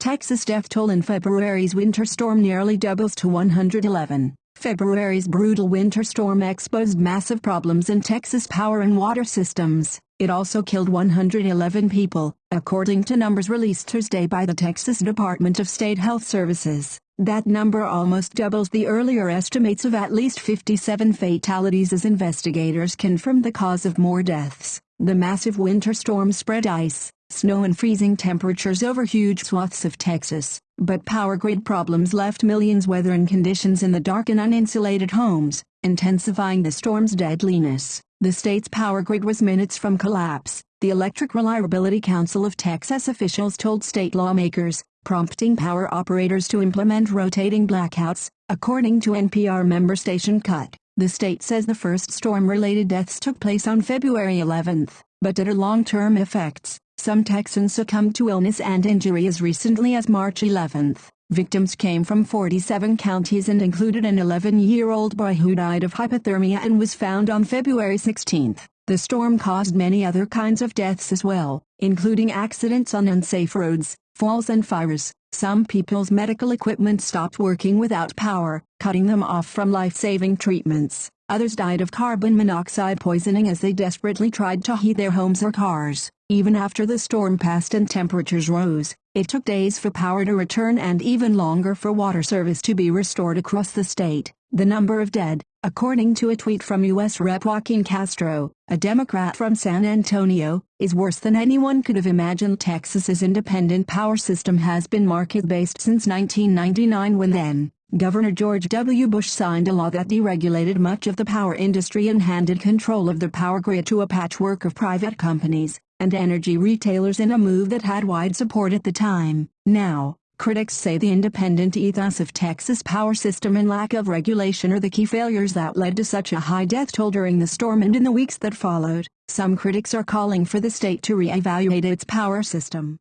Texas death toll in February's winter storm nearly doubles to 111. February's brutal winter storm exposed massive problems in Texas power and water systems. It also killed 111 people, according to numbers released Thursday by the Texas Department of State Health Services. That number almost doubles the earlier estimates of at least 57 fatalities as investigators confirm the cause of more deaths. The massive winter storm spread ice, snow and freezing temperatures over huge swaths of Texas, but power grid problems left millions weathering conditions in the dark and uninsulated homes, intensifying the storm's deadliness. The state's power grid was minutes from collapse, the Electric Reliability Council of Texas officials told state lawmakers, prompting power operators to implement rotating blackouts, according to NPR member station KUT. The state says the first storm-related deaths took place on February 11, but due to long-term effects, some Texans succumbed to illness and injury as recently as March 11. Victims came from 47 counties and included an 11-year-old boy who died of hypothermia and was found on February 16. The storm caused many other kinds of deaths as well, including accidents on unsafe roads, falls and fires. Some people's medical equipment stopped working without power, cutting them off from life-saving treatments. Others died of carbon monoxide poisoning as they desperately tried to heat their homes or cars. Even after the storm passed and temperatures rose, it took days for power to return and even longer for water service to be restored across the state. The number of dead, according to a tweet from U.S. Rep. Joaquin Castro, a Democrat from San Antonio, is worse than anyone could have imagined. Texas's independent power system has been market-based since 1999 when then, Governor George W. Bush signed a law that deregulated much of the power industry and handed control of the power grid to a patchwork of private companies and energy retailers in a move that had wide support at the time. Now, Critics say the independent ethos of Texas power system and lack of regulation are the key failures that led to such a high death toll during the storm and in the weeks that followed. Some critics are calling for the state to re-evaluate its power system.